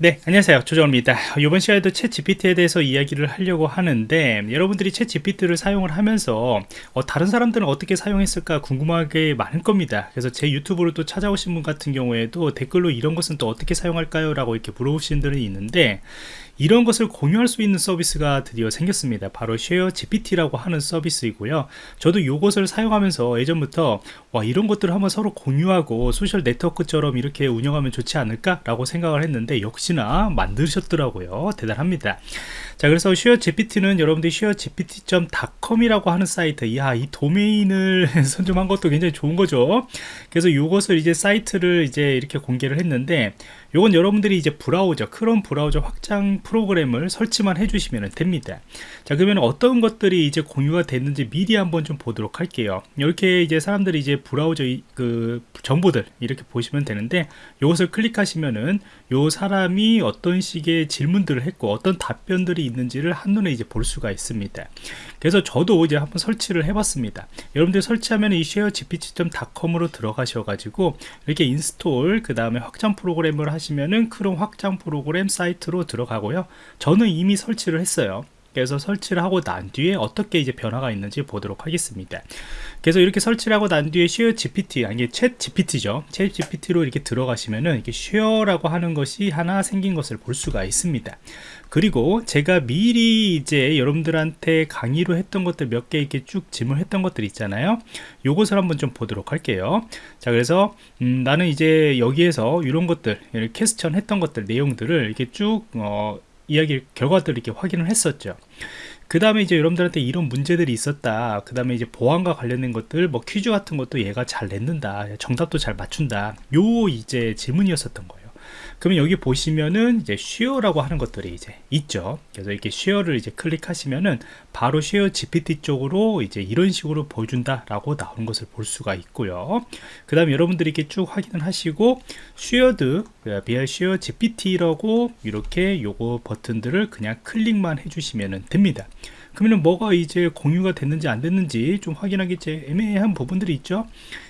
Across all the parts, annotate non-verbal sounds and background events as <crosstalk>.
네 안녕하세요. 조정원입니다. 이번 시간에도 챗 GPT에 대해서 이야기를 하려고 하는데 여러분들이 챗 GPT를 사용을 하면서 어, 다른 사람들은 어떻게 사용했을까 궁금한 게 많을 겁니다. 그래서 제 유튜브를 또 찾아오신 분 같은 경우에도 댓글로 이런 것은 또 어떻게 사용할까요? 라고 이렇게 물어보시는 분들이 있는데 이런 것을 공유할 수 있는 서비스가 드디어 생겼습니다. 바로 Share GPT라고 하는 서비스이고요. 저도 이것을 사용하면서 예전부터 와 이런 것들을 한번 서로 공유하고 소셜 네트워크처럼 이렇게 운영하면 좋지 않을까 라고 생각을 했는데 역시나 만드셨더라고요. 대단합니다. 자 그래서 Share GPT는 여러분들이 Share GPT.com이라고 하는 사이트 야 이 도메인을 <laughs> 선점한 것도 굉장히 좋은 거죠. 그래서 이것을 이제 사이트를 이제 이렇게 공개를 했는데 요건 여러분들이 이제 브라우저 크롬 브라우저 확장 프로그램을 설치만 해주시면 됩니다. 자 그러면 어떤 것들이 이제 공유가 됐는지 미리 한번 좀 보도록 할게요. 이렇게 이제 사람들이 이제 브라우저 그 정보들 이렇게 보시면 되는데 이것을 클릭하시면은 요 사람이 어떤 식의 질문들을 했고 어떤 답변들이 있는지를 한눈에 이제 볼 수가 있습니다. 그래서 저도 이제 한번 설치를 해봤습니다. 여러분들 설치하면 이 share gpt.com으로 들어가셔 가지고 이렇게 install 그 다음에 확장 프로그램을 하시면은 크롬 확장 프로그램 사이트로 들어가고요 저는 이미 설치를 했어요. 그래서 설치를 하고 난 뒤에 어떻게 이제 변화가 있는지 보도록 하겠습니다. 그래서 이렇게 설치를 하고 난 뒤에 share gpt 아니 챗 gpt죠. 챗 gpt로 이렇게 들어가시면은 이렇게 share라고 하는 것이 하나 생긴 것을 볼 수가 있습니다. 그리고 제가 미리 이제 여러분들한테 강의로 했던 것들 몇 개 이렇게 쭉 질문했던 것들 있잖아요. 요것을 한번 좀 보도록 할게요. 자 그래서 음, 나는 이제 여기에서 이런 것들 캐스천 했던 것들 내용들을 이렇게 쭉 어, 이야기 결과들을 이렇게 확인을 했었죠. 그 다음에 이제 여러분들한테 이런 문제들이 있었다. 그 다음에 이제 보안과 관련된 것들 뭐 퀴즈 같은 것도 얘가 잘 냈는다. 정답도 잘 맞춘다. 요 이제 질문이었었던 거예요 그러면 여기 보시면은 이제 share라고 하는 것들이 이제 있죠. 그래서 이렇게 share를 이제 클릭하시면은 바로 Share GPT 쪽으로 이제 이런 식으로 보여준다 라고 나오는 것을 볼 수가 있고요. 그 다음에 여러분들이 이렇게 쭉 확인을 하시고 shared by Share GPT라고 이렇게 요거 버튼들을 그냥 클릭만 해주시면 됩니다. 그러면 뭐가 이제 공유가 됐는지 안 됐는지 좀 확인하기 애매한 부분들이 있죠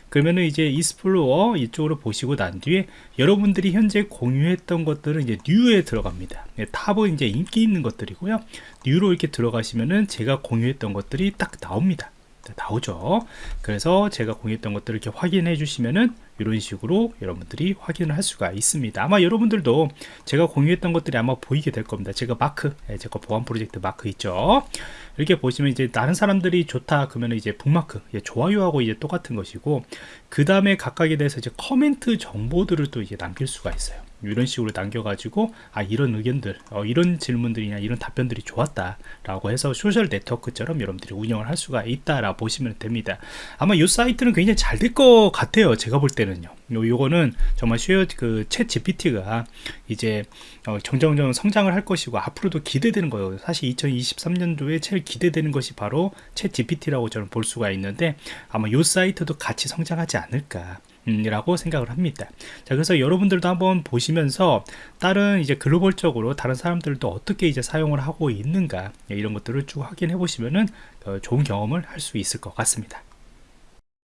그러면은 이제 explore 이쪽으로 보시고 난 뒤에 여러분들이 현재 공유했던 것들은 이제 new에 들어갑니다. 네, top은 이제 인기 있는 것들이고요. new로 이렇게 들어가시면은 제가 공유했던 것들이 딱 나옵니다. 나오죠. 그래서 제가 공유했던 것들을 이렇게 확인해 주시면은 이런 식으로 여러분들이 확인을 할 수가 있습니다. 아마 여러분들도 제가 공유했던 것들이 아마 보이게 될 겁니다. 제가 마크 예, 제가 보안 프로젝트 마크 있죠? 이렇게 보시면 이제 다른 사람들이 좋다 그러면 이제 북마크 예, 좋아요하고 이제 똑같은 것이고 그 다음에 각각에 대해서 이제 커멘트 정보들을 또 이제 남길 수가 있어요. 이런 식으로 남겨가지고 아 이런 의견들 어, 이런 질문들이나 이런 답변들이 좋았다 라고 해서 소셜 네트워크처럼 여러분들이 운영을 할 수가 있다 라고 보시면 됩니다. 아마 이 사이트는 굉장히 잘 될 것 같아요. 제가 볼 때는 요. 요, 요거는 정말 share 그 Chat GPT가 이제 어, 정정정 성장을 할 것이고 앞으로도 기대되는 거예요. 사실 2023년도에 제일 기대되는 것이 바로 챗 GPT라고 저는 볼 수가 있는데 아마 요 사이트도 같이 성장하지 않을까 이라고 생각을 합니다. 자 그래서 여러분들도 한번 보시면서 다른 이제 글로벌적으로 다른 사람들도 어떻게 이제 사용을 하고 있는가 이런 것들을 쭉 확인해 보시면은 어, 좋은 경험을 할 수 있을 것 같습니다